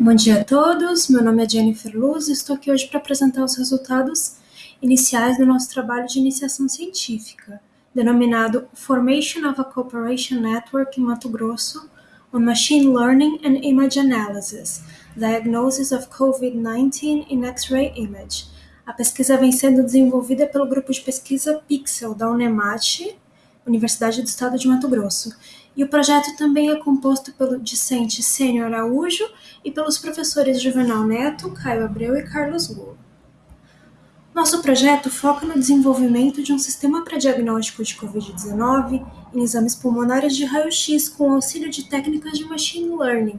Bom dia a todos, meu nome é Jennifer Luz e estou aqui hoje para apresentar os resultados iniciais do nosso trabalho de iniciação científica, denominado Formation of a Cooperation Network em Mato Grosso on Machine Learning and Image Analysis, Diagnosis of COVID-19 in X-ray Image. A pesquisa vem sendo desenvolvida pelo grupo de pesquisa Pixel da Unemate, Universidade do Estado de Mato Grosso, e o projeto também é composto pelo discente Sênio Araújo e pelos professores Juvenal Neto, Caio Abreu e Carlos Golo. Nosso projeto foca no desenvolvimento de um sistema para diagnóstico de Covid-19 em exames pulmonares de raio-x com auxílio de técnicas de machine learning.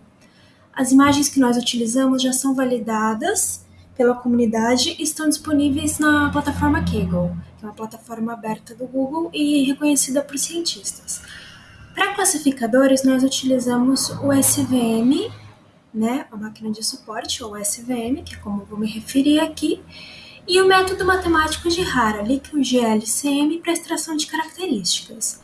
As imagens que nós utilizamos já são validadas pela comunidade e estão disponíveis na plataforma Kaggle, que é uma plataforma aberta do Google e reconhecida por cientistas. Para classificadores, nós utilizamos o SVM, né, a máquina de suporte, ou SVM, que é como vou me referir aqui, e o método matemático de Harali, que é o GLCM, para extração de características.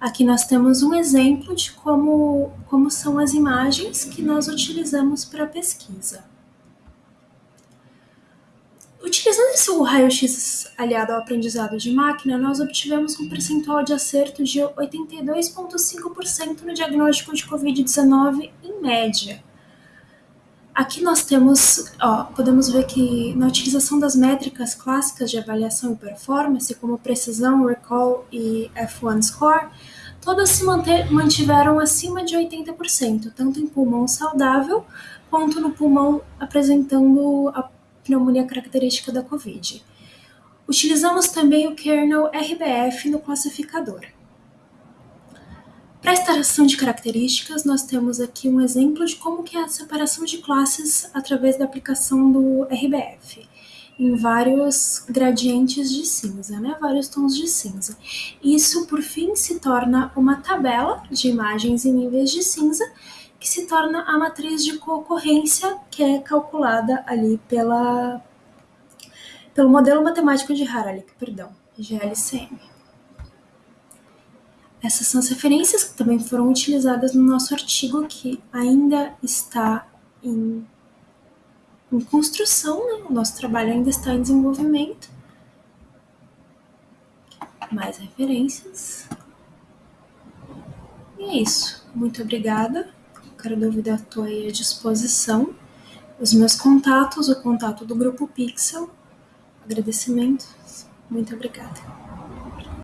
Aqui nós temos um exemplo de como, como são as imagens que nós utilizamos para a pesquisa. Utilizando esse raio-x aliado ao aprendizado de máquina, nós obtivemos um percentual de acerto de 82,5% no diagnóstico de Covid-19 em média. Aqui nós temos, ó, podemos ver que na utilização das métricas clássicas de avaliação e performance, como precisão, recall e F1 score, todas se mantiveram acima de 80%, tanto em pulmão saudável quanto no pulmão apresentando a pneumonia característica da COVID. Utilizamos também o kernel RBF no classificador. Para a extração de características, nós temos aqui um exemplo de como que é a separação de classes através da aplicação do RBF, em vários gradientes de cinza, né? vários tons de cinza. Isso, por fim, se torna uma tabela de imagens em níveis de cinza que se torna a matriz de concorrência que é calculada ali pela, pelo modelo matemático de Haralick, perdão, GLCM. Essas são as referências que também foram utilizadas no nosso artigo que ainda está em, em construção, né? o nosso trabalho ainda está em desenvolvimento. Mais referências. E é isso. Muito obrigada. Qualquer dúvida, estou aí à disposição. Os meus contatos, o contato do Grupo Pixel. Agradecimentos. Muito obrigada.